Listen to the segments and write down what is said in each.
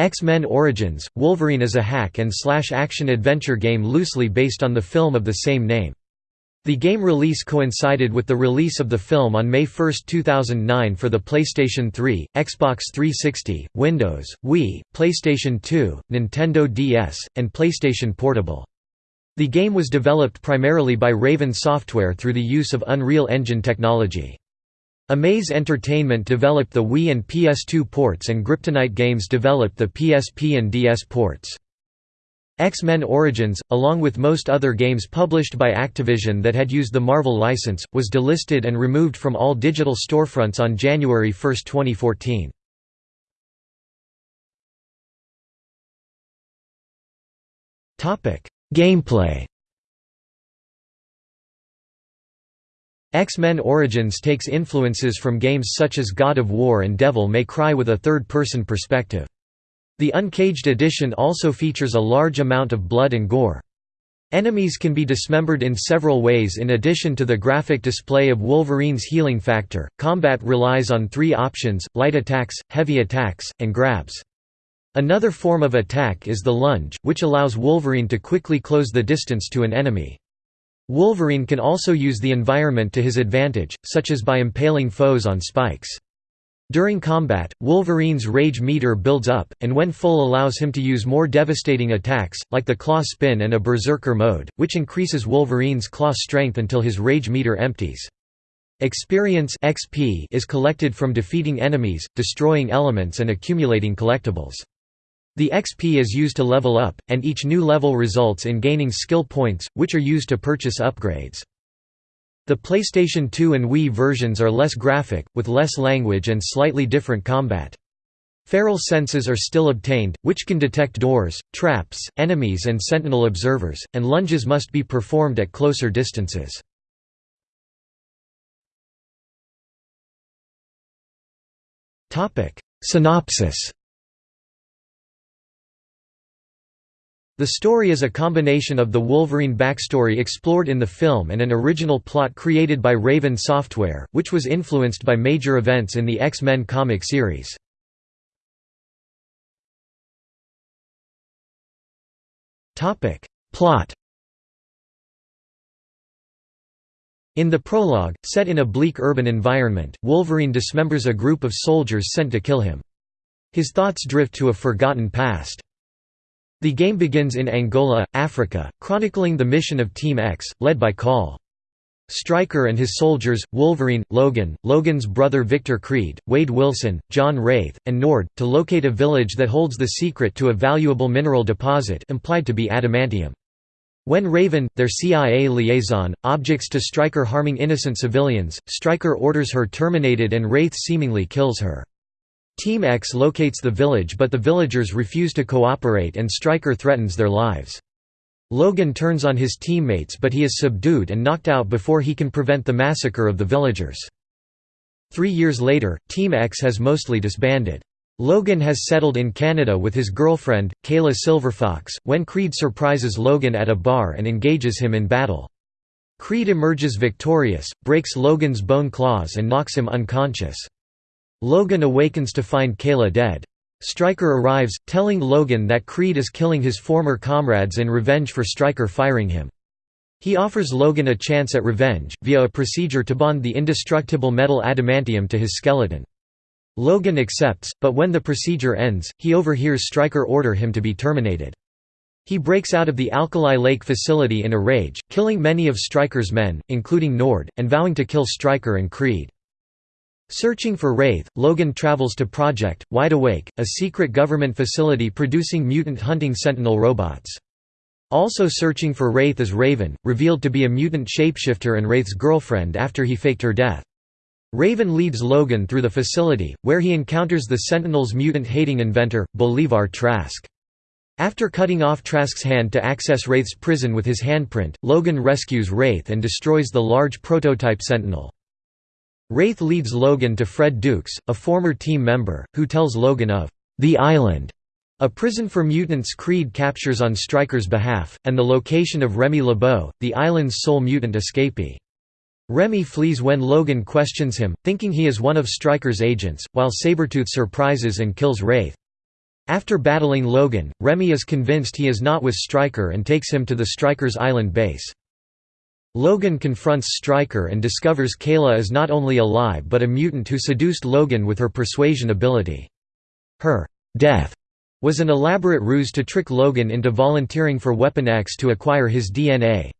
X-Men Origins – Wolverine is a hack-and-slash action-adventure game loosely based on the film of the same name. The game release coincided with the release of the film on May 1, 2009 for the PlayStation 3, Xbox 360, Windows, Wii, PlayStation 2, Nintendo DS, and PlayStation Portable. The game was developed primarily by Raven Software through the use of Unreal Engine technology. Amaze Entertainment developed the Wii and PS2 ports and Griptonite Games developed the PSP and DS ports. X-Men Origins, along with most other games published by Activision that had used the Marvel license, was delisted and removed from all digital storefronts on January 1, 2014. Gameplay X-Men Origins takes influences from games such as God of War and Devil May Cry with a third-person perspective. The Uncaged edition also features a large amount of blood and gore. Enemies can be dismembered in several ways in addition to the graphic display of Wolverine's healing factor. Combat relies on three options light attacks, heavy attacks, and grabs. Another form of attack is the lunge, which allows Wolverine to quickly close the distance to an enemy. Wolverine can also use the environment to his advantage, such as by impaling foes on spikes. During combat, Wolverine's rage meter builds up, and when full allows him to use more devastating attacks, like the claw spin and a berserker mode, which increases Wolverine's claw strength until his rage meter empties. Experience XP is collected from defeating enemies, destroying elements and accumulating collectibles. The XP is used to level up, and each new level results in gaining skill points, which are used to purchase upgrades. The PlayStation 2 and Wii versions are less graphic, with less language and slightly different combat. Feral senses are still obtained, which can detect doors, traps, enemies and sentinel observers, and lunges must be performed at closer distances. Synopsis The story is a combination of the Wolverine backstory explored in the film and an original plot created by Raven Software, which was influenced by major events in the X-Men comic series. Plot In the prologue, set in a bleak urban environment, Wolverine dismembers a group of soldiers sent to kill him. His thoughts drift to a forgotten past. The game begins in Angola, Africa, chronicling the mission of Team X, led by Call. Stryker and his soldiers, Wolverine, Logan, Logan's brother Victor Creed, Wade Wilson, John Wraith, and Nord, to locate a village that holds the secret to a valuable mineral deposit implied to be adamantium. When Raven, their CIA liaison, objects to Stryker harming innocent civilians, Stryker orders her terminated and Wraith seemingly kills her. Team X locates the village but the villagers refuse to cooperate and Stryker threatens their lives. Logan turns on his teammates but he is subdued and knocked out before he can prevent the massacre of the villagers. Three years later, Team X has mostly disbanded. Logan has settled in Canada with his girlfriend, Kayla Silverfox, when Creed surprises Logan at a bar and engages him in battle. Creed emerges victorious, breaks Logan's bone claws and knocks him unconscious. Logan awakens to find Kayla dead. Stryker arrives, telling Logan that Creed is killing his former comrades in revenge for Stryker firing him. He offers Logan a chance at revenge, via a procedure to bond the indestructible metal adamantium to his skeleton. Logan accepts, but when the procedure ends, he overhears Stryker order him to be terminated. He breaks out of the Alkali Lake facility in a rage, killing many of Stryker's men, including Nord, and vowing to kill Stryker and Creed. Searching for Wraith, Logan travels to Project, Wide Awake, a secret government facility producing mutant hunting sentinel robots. Also searching for Wraith is Raven, revealed to be a mutant shapeshifter and Wraith's girlfriend after he faked her death. Raven leads Logan through the facility, where he encounters the Sentinel's mutant-hating inventor, Bolivar Trask. After cutting off Trask's hand to access Wraith's prison with his handprint, Logan rescues Wraith and destroys the large prototype Sentinel. Wraith leads Logan to Fred Dukes, a former team member, who tells Logan of the Island, a prison for mutants Creed captures on Stryker's behalf, and the location of Remy LeBeau, the island's sole mutant escapee. Remy flees when Logan questions him, thinking he is one of Stryker's agents, while Sabretooth surprises and kills Wraith. After battling Logan, Remy is convinced he is not with Stryker and takes him to the Stryker's island base. Logan confronts Stryker and discovers Kayla is not only alive but a mutant who seduced Logan with her persuasion ability. Her death was an elaborate ruse to trick Logan into volunteering for Weapon X to acquire his DNA.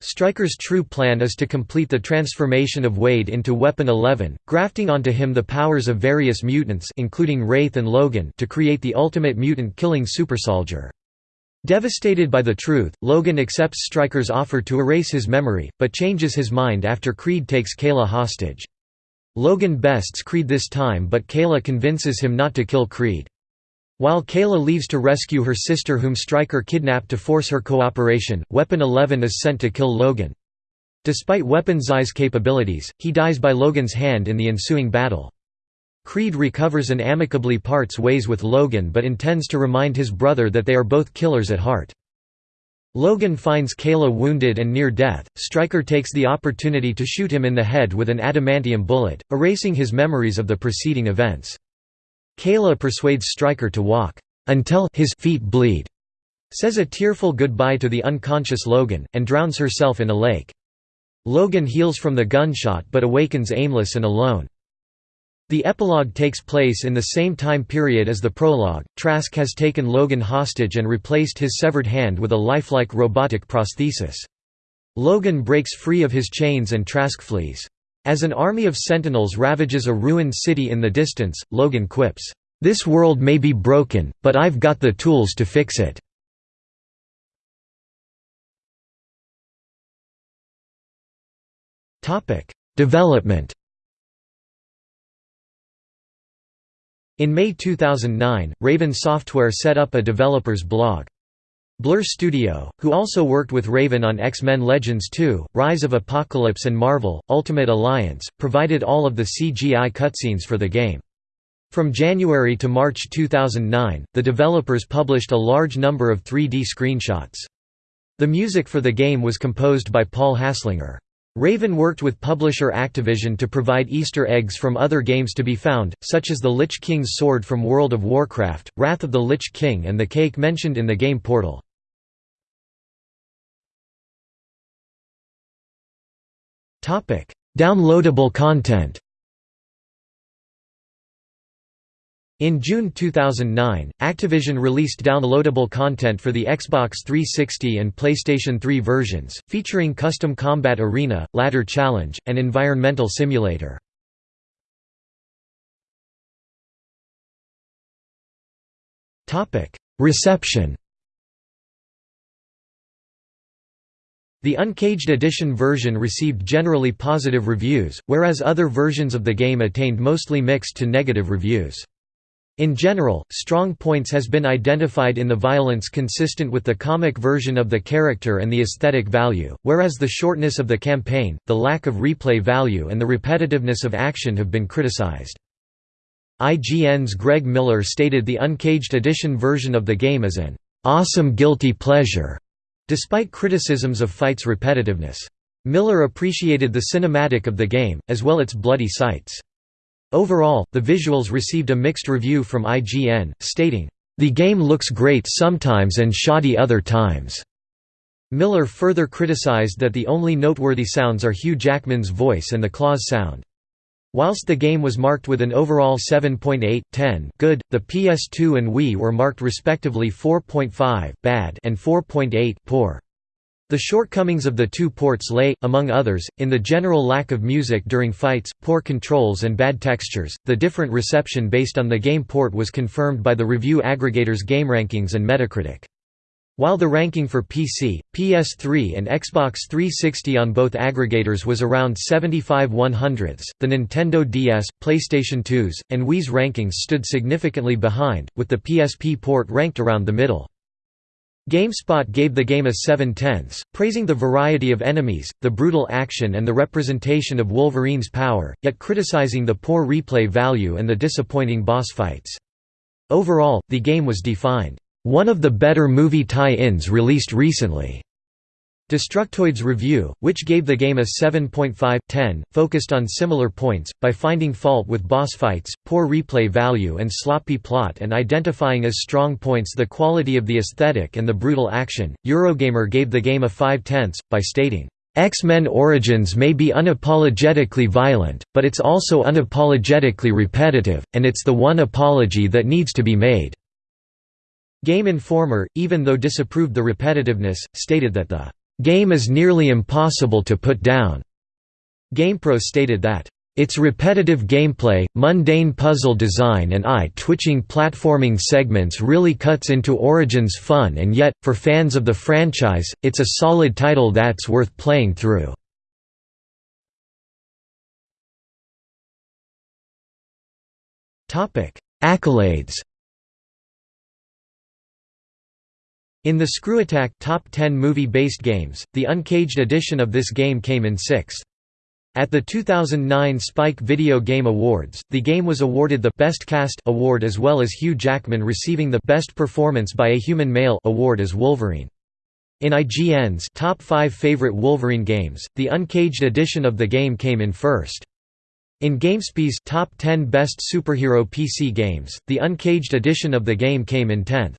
Stryker's true plan is to complete the transformation of Wade into Weapon 11, grafting onto him the powers of various mutants including Wraith and Logan to create the ultimate mutant-killing supersoldier. Devastated by the truth, Logan accepts Stryker's offer to erase his memory, but changes his mind after Creed takes Kayla hostage. Logan bests Creed this time but Kayla convinces him not to kill Creed. While Kayla leaves to rescue her sister whom Stryker kidnapped to force her cooperation, Weapon 11 is sent to kill Logan. Despite Weapon X's capabilities, he dies by Logan's hand in the ensuing battle. Creed recovers and amicably parts ways with Logan but intends to remind his brother that they are both killers at heart. Logan finds Kayla wounded and near death. Stryker takes the opportunity to shoot him in the head with an adamantium bullet, erasing his memories of the preceding events. Kayla persuades Stryker to walk until his feet bleed, says a tearful goodbye to the unconscious Logan, and drowns herself in a lake. Logan heals from the gunshot but awakens aimless and alone. The epilogue takes place in the same time period as the prologue. Trask has taken Logan hostage and replaced his severed hand with a lifelike robotic prosthesis. Logan breaks free of his chains and Trask flees. As an army of sentinels ravages a ruined city in the distance, Logan quips, "'This world may be broken, but I've got the tools to fix it." Development In May 2009, Raven Software set up a developer's blog. Blur Studio, who also worked with Raven on X-Men Legends 2, Rise of Apocalypse and Marvel, Ultimate Alliance, provided all of the CGI cutscenes for the game. From January to March 2009, the developers published a large number of 3D screenshots. The music for the game was composed by Paul Haslinger. Raven worked with publisher Activision to provide Easter eggs from other games to be found, such as the Lich King's sword from World of Warcraft, Wrath of the Lich King and the cake mentioned in the game Portal. Downloadable content In June 2009, Activision released downloadable content for the Xbox 360 and PlayStation 3 versions, featuring custom combat arena, ladder challenge, and environmental simulator. Reception The Uncaged Edition version received generally positive reviews, whereas other versions of the game attained mostly mixed to negative reviews. In general, strong points has been identified in the violence consistent with the comic version of the character and the aesthetic value, whereas the shortness of the campaign, the lack of replay value and the repetitiveness of action have been criticized. IGN's Greg Miller stated the Uncaged Edition version of the game is an awesome guilty pleasure, despite criticisms of fight's repetitiveness. Miller appreciated the cinematic of the game, as well as its bloody sights. Overall, the visuals received a mixed review from IGN, stating, "...the game looks great sometimes and shoddy other times." Miller further criticized that the only noteworthy sounds are Hugh Jackman's voice and the claws sound. Whilst the game was marked with an overall 7.8, 10 good, the PS2 and Wii were marked respectively 4.5 bad and 4.8 poor. The shortcomings of the two ports lay, among others, in the general lack of music during fights, poor controls, and bad textures. The different reception based on the game port was confirmed by the review aggregators GameRankings and Metacritic. While the ranking for PC, PS3 and Xbox 360 on both aggregators was around 75 100ths, the Nintendo DS, PlayStation 2's, and Wii's rankings stood significantly behind, with the PSP port ranked around the middle. GameSpot gave the game a 7 tenths, praising the variety of enemies, the brutal action and the representation of Wolverine's power, yet criticizing the poor replay value and the disappointing boss fights. Overall, the game was defined, "...one of the better movie tie-ins released recently." Destructoid's review, which gave the game a 7.5/10, focused on similar points, by finding fault with boss fights, poor replay value and sloppy plot and identifying as strong points the quality of the aesthetic and the brutal action. Eurogamer gave the game a 5 tenths, by stating, X-Men Origins may be unapologetically violent, but it's also unapologetically repetitive, and it's the one apology that needs to be made." Game Informer, even though disapproved the repetitiveness, stated that the game is nearly impossible to put down. GamePro stated that its repetitive gameplay, mundane puzzle design and eye-twitching platforming segments really cuts into Origin's fun and yet, for fans of the franchise, it's a solid title that's worth playing through. Accolades In the ScrewAttack Top 10 movie-based games, the uncaged edition of this game came in sixth. At the 2009 Spike Video Game Awards, the game was awarded the Best Cast award as well as Hugh Jackman receiving the Best Performance by a Human Male award as Wolverine. In IGN's Top 5 Favorite Wolverine Games, the uncaged edition of the game came in first. In GameSpy's Top 10 Best Superhero PC Games, the uncaged edition of the game came in 10th.